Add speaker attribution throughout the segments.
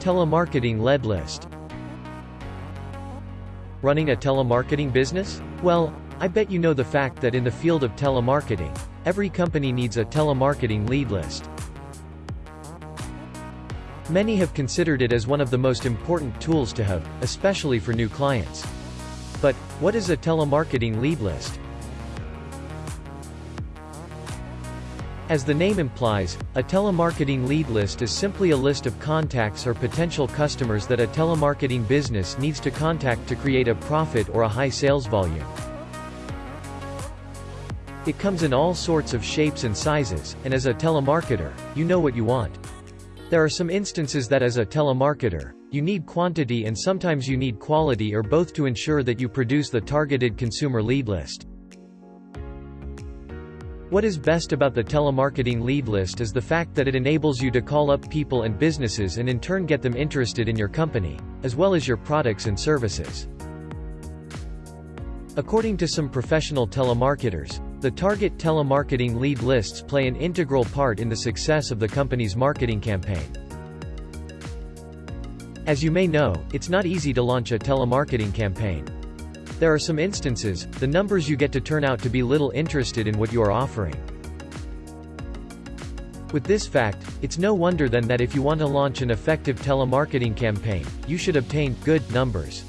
Speaker 1: Telemarketing lead list. Running a telemarketing business? Well, I bet you know the fact that in the field of telemarketing, every company needs a telemarketing lead list. Many have considered it as one of the most important tools to have, especially for new clients. But, what is a telemarketing lead list? As the name implies, a telemarketing lead list is simply a list of contacts or potential customers that a telemarketing business needs to contact to create a profit or a high sales volume. It comes in all sorts of shapes and sizes, and as a telemarketer, you know what you want. There are some instances that as a telemarketer, you need quantity and sometimes you need quality or both to ensure that you produce the targeted consumer lead list. What is best about the telemarketing lead list is the fact that it enables you to call up people and businesses and in turn get them interested in your company, as well as your products and services. According to some professional telemarketers, the target telemarketing lead lists play an integral part in the success of the company's marketing campaign. As you may know, it's not easy to launch a telemarketing campaign. There are some instances, the numbers you get to turn out to be little interested in what you are offering. With this fact, it's no wonder then that if you want to launch an effective telemarketing campaign, you should obtain good numbers.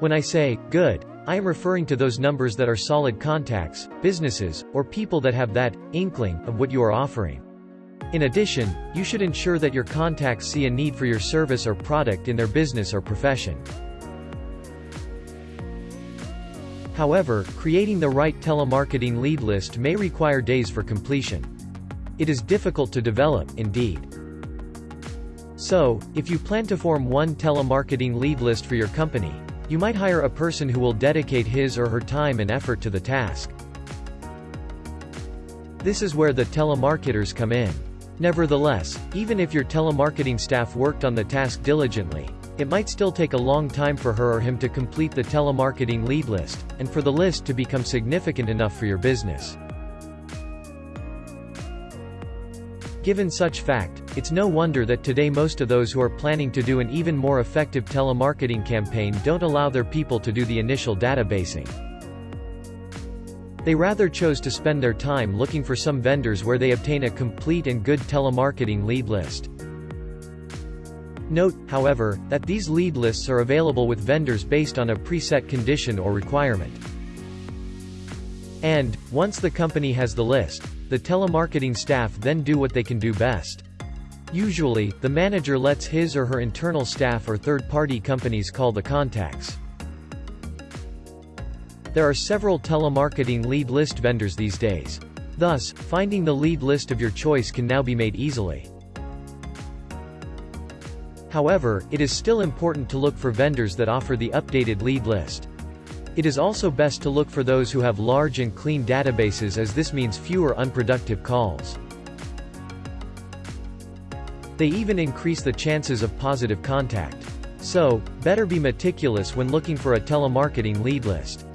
Speaker 1: When I say good, I am referring to those numbers that are solid contacts, businesses, or people that have that inkling of what you are offering. In addition, you should ensure that your contacts see a need for your service or product in their business or profession. However, creating the right telemarketing lead list may require days for completion. It is difficult to develop, indeed. So, if you plan to form one telemarketing lead list for your company, you might hire a person who will dedicate his or her time and effort to the task. This is where the telemarketers come in. Nevertheless, even if your telemarketing staff worked on the task diligently, it might still take a long time for her or him to complete the telemarketing lead list, and for the list to become significant enough for your business. Given such fact, it's no wonder that today most of those who are planning to do an even more effective telemarketing campaign don't allow their people to do the initial databasing. They rather chose to spend their time looking for some vendors where they obtain a complete and good telemarketing lead list. Note, however, that these lead lists are available with vendors based on a preset condition or requirement. And, once the company has the list, the telemarketing staff then do what they can do best. Usually, the manager lets his or her internal staff or third-party companies call the contacts. There are several telemarketing lead list vendors these days. Thus, finding the lead list of your choice can now be made easily. However, it is still important to look for vendors that offer the updated lead list. It is also best to look for those who have large and clean databases as this means fewer unproductive calls. They even increase the chances of positive contact. So, better be meticulous when looking for a telemarketing lead list.